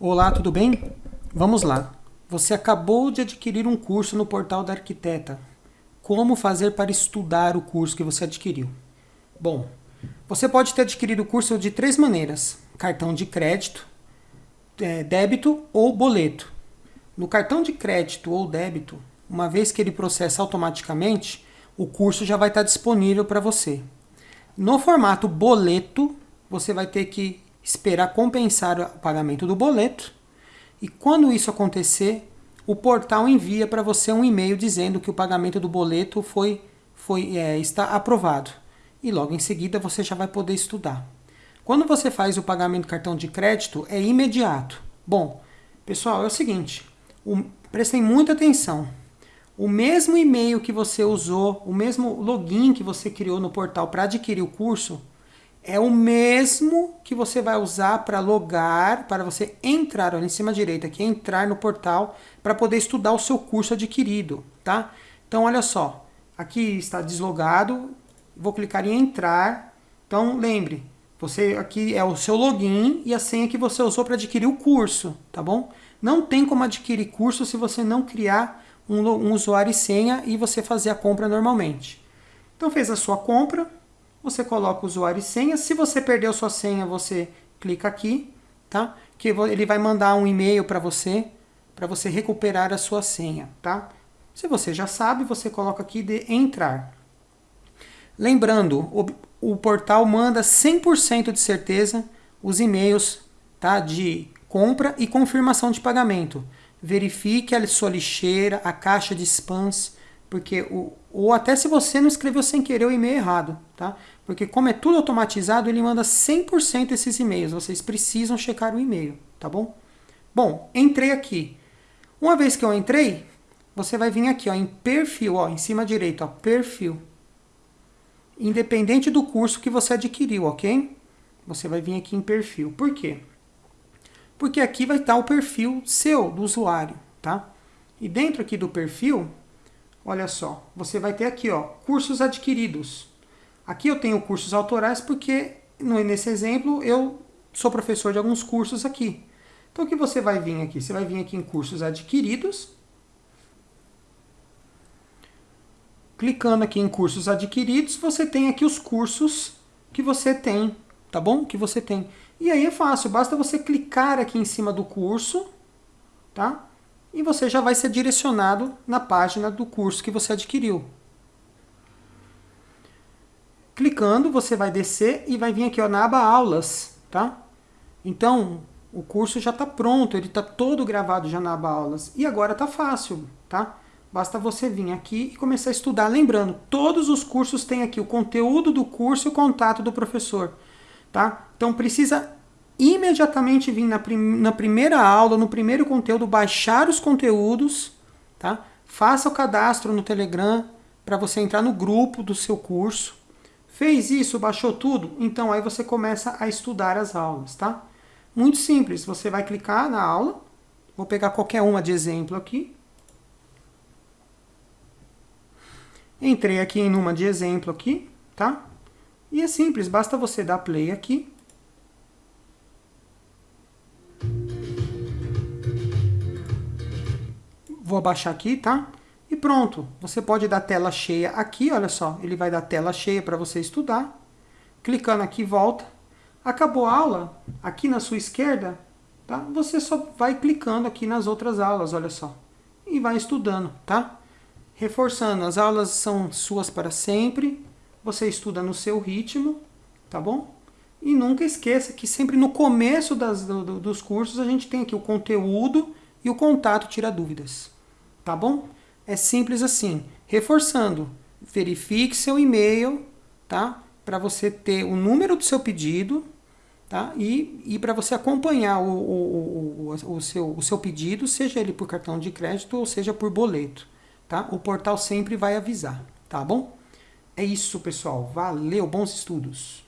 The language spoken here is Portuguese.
Olá, tudo bem? Vamos lá. Você acabou de adquirir um curso no portal da Arquiteta. Como fazer para estudar o curso que você adquiriu? Bom, você pode ter adquirido o curso de três maneiras. Cartão de crédito, é, débito ou boleto. No cartão de crédito ou débito, uma vez que ele processa automaticamente, o curso já vai estar disponível para você. No formato boleto, você vai ter que esperar compensar o pagamento do boleto e quando isso acontecer, o portal envia para você um e-mail dizendo que o pagamento do boleto foi, foi, é, está aprovado. E logo em seguida você já vai poder estudar. Quando você faz o pagamento do cartão de crédito, é imediato. Bom, pessoal, é o seguinte, o, prestem muita atenção. O mesmo e-mail que você usou, o mesmo login que você criou no portal para adquirir o curso, é o mesmo que você vai usar para logar, para você entrar, olha em cima à direita aqui, entrar no portal para poder estudar o seu curso adquirido, tá? Então, olha só, aqui está deslogado, vou clicar em entrar, então lembre, você aqui é o seu login e a senha que você usou para adquirir o curso, tá bom? Não tem como adquirir curso se você não criar um, um usuário e senha e você fazer a compra normalmente. Então fez a sua compra, você coloca usuário e senha. Se você perdeu sua senha, você clica aqui, tá? Que ele vai mandar um e-mail para você, para você recuperar a sua senha, tá? Se você já sabe, você coloca aqui de entrar. Lembrando, o, o portal manda 100% de certeza os e-mails tá, de compra e confirmação de pagamento. Verifique a sua lixeira, a caixa de spams, porque o, ou até se você não escreveu sem querer o e-mail errado, tá? Porque como é tudo automatizado, ele manda 100% esses e-mails. Vocês precisam checar o e-mail, tá bom? Bom, entrei aqui. Uma vez que eu entrei, você vai vir aqui ó, em perfil, ó, em cima direito, ó, perfil. Independente do curso que você adquiriu, ok? Você vai vir aqui em perfil. Por quê? Porque aqui vai estar o perfil seu, do usuário, tá? E dentro aqui do perfil, Olha só, você vai ter aqui, ó, cursos adquiridos. Aqui eu tenho cursos autorais porque, nesse exemplo, eu sou professor de alguns cursos aqui. Então, o que você vai vir aqui? Você vai vir aqui em cursos adquiridos. Clicando aqui em cursos adquiridos, você tem aqui os cursos que você tem, tá bom? Que você tem. E aí é fácil, basta você clicar aqui em cima do curso, tá? E você já vai ser direcionado na página do curso que você adquiriu. Clicando, você vai descer e vai vir aqui ó, na aba Aulas, tá? Então, o curso já está pronto, ele está todo gravado já na aba Aulas. E agora está fácil, tá? Basta você vir aqui e começar a estudar. Lembrando, todos os cursos têm aqui o conteúdo do curso e o contato do professor, tá? Então, precisa imediatamente vir na, prim na primeira aula, no primeiro conteúdo, baixar os conteúdos, tá? Faça o cadastro no Telegram para você entrar no grupo do seu curso. Fez isso, baixou tudo? Então aí você começa a estudar as aulas, tá? Muito simples, você vai clicar na aula, vou pegar qualquer uma de exemplo aqui. Entrei aqui em uma de exemplo aqui, tá? E é simples, basta você dar play aqui, Vou abaixar aqui, tá? E pronto, você pode dar tela cheia aqui, olha só, ele vai dar tela cheia para você estudar. Clicando aqui, volta. Acabou a aula, aqui na sua esquerda, tá? Você só vai clicando aqui nas outras aulas, olha só. E vai estudando, tá? Reforçando, as aulas são suas para sempre. Você estuda no seu ritmo, tá bom? E nunca esqueça que sempre no começo das, do, dos cursos a gente tem aqui o conteúdo e o contato tira dúvidas tá bom? É simples assim. Reforçando, verifique seu e-mail, tá? Para você ter o número do seu pedido, tá? E, e para você acompanhar o, o, o, o, seu, o seu pedido, seja ele por cartão de crédito ou seja por boleto, tá? O portal sempre vai avisar, tá bom? É isso, pessoal. Valeu, bons estudos!